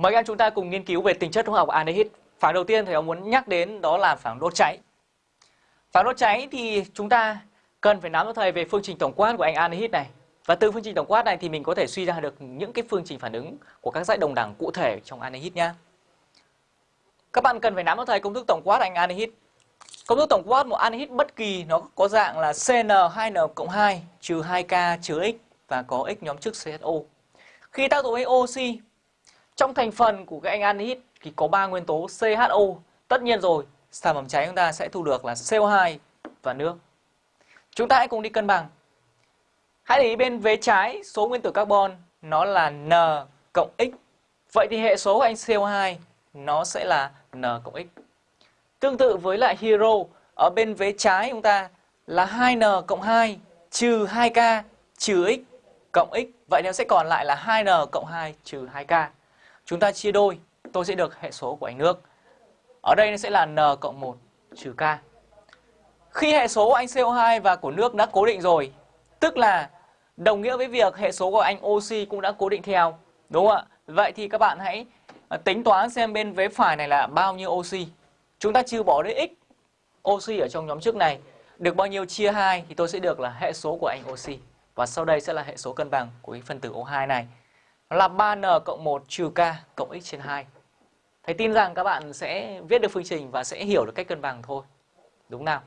Mời các em chúng ta cùng nghiên cứu về tính chất hóa học của aldehyde. Phản đầu tiên thầy ông muốn nhắc đến đó là phản đốt cháy. Phản đốt cháy thì chúng ta cần phải nắm cho thầy về phương trình tổng quát của anh aldehyde này. Và từ phương trình tổng quát này thì mình có thể suy ra được những cái phương trình phản ứng của các dãy đồng đẳng cụ thể trong aldehyde nhá. Các bạn cần phải nắm cho thầy công thức tổng quát anh aldehyde. Công thức tổng quát một aldehyde bất kỳ nó có dạng là CN2N cộng 2 trừ 2K trừ X và có X nhóm chức CHO. Khi tác dụng với oxy trong thành phần của cái anh aldehyde thì có ba nguyên tố CHO. Tất nhiên rồi, sản phẩm cháy chúng ta sẽ thu được là CO2 và nước. Chúng ta hãy cùng đi cân bằng. Hãy để ý bên vế trái số nguyên tử carbon nó là N cộng X. Vậy thì hệ số của anh CO2 nó sẽ là N cộng X. Tương tự với lại hero ở bên vế trái chúng ta là 2N cộng 2 trừ 2K trừ X cộng X. Vậy nó sẽ còn lại là 2N cộng 2 trừ 2K. Chúng ta chia đôi, tôi sẽ được hệ số của anh nước. Ở đây nó sẽ là N cộng 1 trừ K. Khi hệ số của anh CO2 và của nước đã cố định rồi, tức là đồng nghĩa với việc hệ số của anh oxy cũng đã cố định theo. Đúng không ạ? Vậy thì các bạn hãy à, tính toán xem bên vế phải này là bao nhiêu oxy. Chúng ta trừ bỏ đi x oxy ở trong nhóm trước này. Được bao nhiêu chia 2 thì tôi sẽ được là hệ số của anh oxy. Và sau đây sẽ là hệ số cân bằng của cái phân tử O2 này. Nó là 3N cộng 1 trừ K cộng X trên 2. Thầy tin rằng các bạn sẽ viết được phương trình và sẽ hiểu được cách cân bằng thôi. Đúng nào?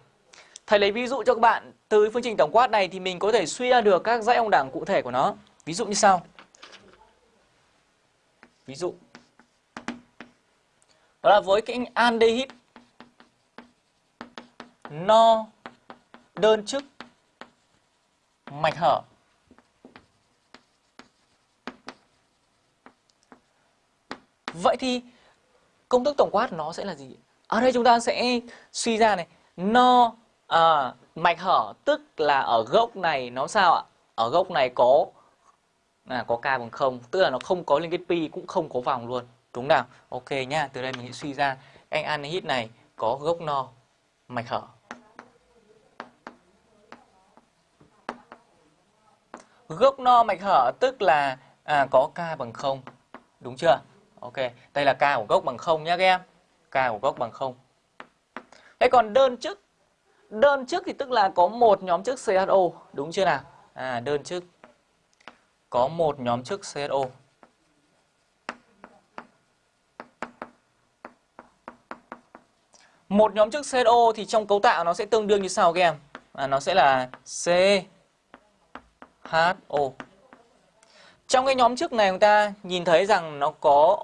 Thầy lấy ví dụ cho các bạn từ phương trình tổng quát này thì mình có thể suy ra được các dãy ông đẳng cụ thể của nó. Ví dụ như sau. Ví dụ. Đó là với cái aldehyde no đơn chức mạch hở Vậy thì công thức tổng quát nó sẽ là gì? Ở đây chúng ta sẽ suy ra này, no à, mạch hở tức là ở gốc này nó sao ạ? Ở gốc này có à, có k bằng không, tức là nó không có liên kết pi cũng không có vòng luôn, đúng nào? Ok nhá, từ đây mình sẽ suy ra anh anhydride này có gốc no mạch hở. Gốc no mạch hở tức là à, có k bằng không, đúng chưa? Ok, đây là k của gốc bằng 0 nhé các em. K của gốc bằng 0. Thế còn đơn chức đơn chức thì tức là có một nhóm chức CHO, đúng chưa nào? À đơn chức có một nhóm chức CHO. Một nhóm chức CHO thì trong cấu tạo nó sẽ tương đương như sau các em. À, nó sẽ là CHO. Trong cái nhóm chức này chúng ta nhìn thấy rằng nó có